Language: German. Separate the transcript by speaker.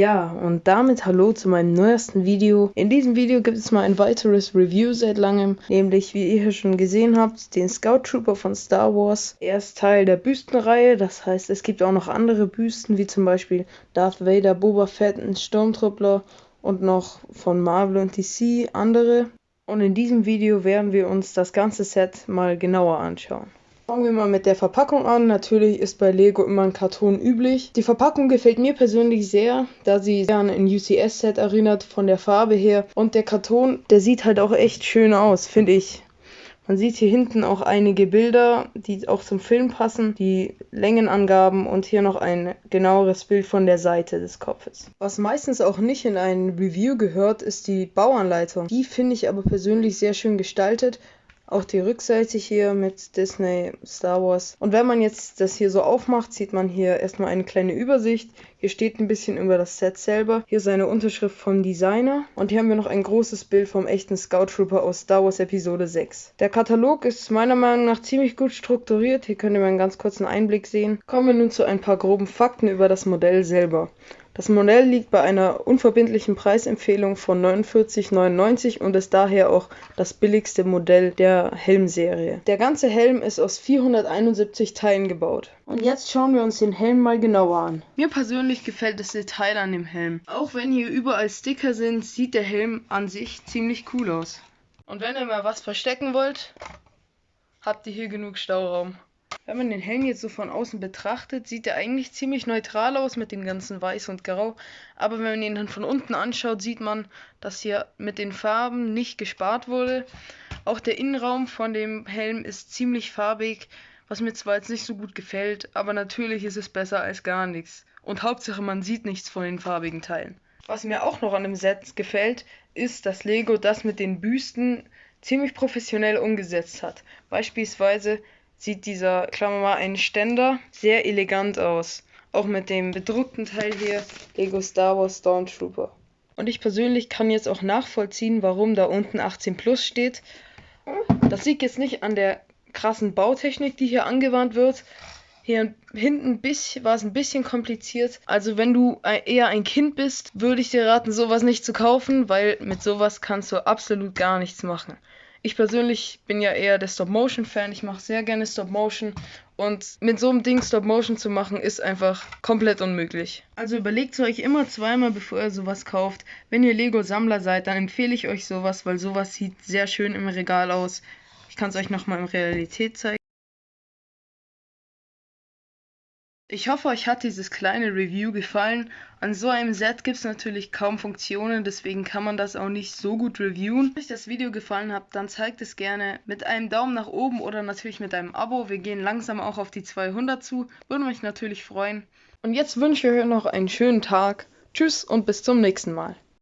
Speaker 1: Ja, und damit hallo zu meinem neuesten Video. In diesem Video gibt es mal ein weiteres Review seit langem, nämlich wie ihr hier schon gesehen habt, den Scout Trooper von Star Wars. Er ist Teil der Büstenreihe, das heißt es gibt auch noch andere Büsten, wie zum Beispiel Darth Vader, Boba Fett, ein Sturmtruppler und noch von Marvel und DC andere. Und in diesem Video werden wir uns das ganze Set mal genauer anschauen. Fangen wir mal mit der Verpackung an. Natürlich ist bei Lego immer ein Karton üblich. Die Verpackung gefällt mir persönlich sehr, da sie sehr an ein UCS-Set erinnert von der Farbe her. Und der Karton, der sieht halt auch echt schön aus, finde ich. Man sieht hier hinten auch einige Bilder, die auch zum Film passen, die Längenangaben und hier noch ein genaueres Bild von der Seite des Kopfes. Was meistens auch nicht in ein Review gehört, ist die Bauanleitung. Die finde ich aber persönlich sehr schön gestaltet auch die Rückseite hier mit Disney, Star Wars. Und wenn man jetzt das hier so aufmacht, sieht man hier erstmal eine kleine Übersicht. Hier steht ein bisschen über das Set selber. Hier ist eine Unterschrift vom Designer. Und hier haben wir noch ein großes Bild vom echten Scout Trooper aus Star Wars Episode 6. Der Katalog ist meiner Meinung nach ziemlich gut strukturiert. Hier könnt ihr mal einen ganz kurzen Einblick sehen. Kommen wir nun zu ein paar groben Fakten über das Modell selber. Das Modell liegt bei einer unverbindlichen Preisempfehlung von 49,99 und ist daher auch das billigste Modell der Helmserie. Der ganze Helm ist aus 471 Teilen gebaut. Und jetzt schauen wir uns den Helm mal genauer an. Mir persönlich gefällt das Detail an dem Helm. Auch wenn hier überall Sticker sind, sieht der Helm an sich ziemlich cool aus. Und wenn ihr mal was verstecken wollt, habt ihr hier genug Stauraum. Wenn man den Helm jetzt so von außen betrachtet, sieht er eigentlich ziemlich neutral aus mit dem ganzen Weiß und Grau. Aber wenn man ihn dann von unten anschaut, sieht man, dass hier mit den Farben nicht gespart wurde. Auch der Innenraum von dem Helm ist ziemlich farbig, was mir zwar jetzt nicht so gut gefällt, aber natürlich ist es besser als gar nichts. Und Hauptsache man sieht nichts von den farbigen Teilen. Was mir auch noch an dem Set gefällt, ist, dass Lego das mit den Büsten ziemlich professionell umgesetzt hat. Beispielsweise sieht dieser, klammern wir mal, ein Ständer sehr elegant aus. Auch mit dem bedruckten Teil hier, Lego Star Wars Stormtrooper. Und ich persönlich kann jetzt auch nachvollziehen, warum da unten 18 Plus steht. Das liegt jetzt nicht an der krassen Bautechnik, die hier angewandt wird. Hier hinten war es ein bisschen kompliziert. Also wenn du eher ein Kind bist, würde ich dir raten, sowas nicht zu kaufen, weil mit sowas kannst du absolut gar nichts machen. Ich persönlich bin ja eher der Stop-Motion-Fan. Ich mache sehr gerne Stop-Motion. Und mit so einem Ding Stop-Motion zu machen, ist einfach komplett unmöglich. Also überlegt euch immer zweimal, bevor ihr sowas kauft. Wenn ihr Lego-Sammler seid, dann empfehle ich euch sowas, weil sowas sieht sehr schön im Regal aus. Ich kann es euch nochmal in Realität zeigen. Ich hoffe, euch hat dieses kleine Review gefallen. An so einem Set gibt es natürlich kaum Funktionen, deswegen kann man das auch nicht so gut reviewen. Wenn euch das Video gefallen hat, dann zeigt es gerne mit einem Daumen nach oben oder natürlich mit einem Abo. Wir gehen langsam auch auf die 200 zu, würde mich natürlich freuen. Und jetzt wünsche ich euch noch einen schönen Tag. Tschüss und bis zum nächsten Mal.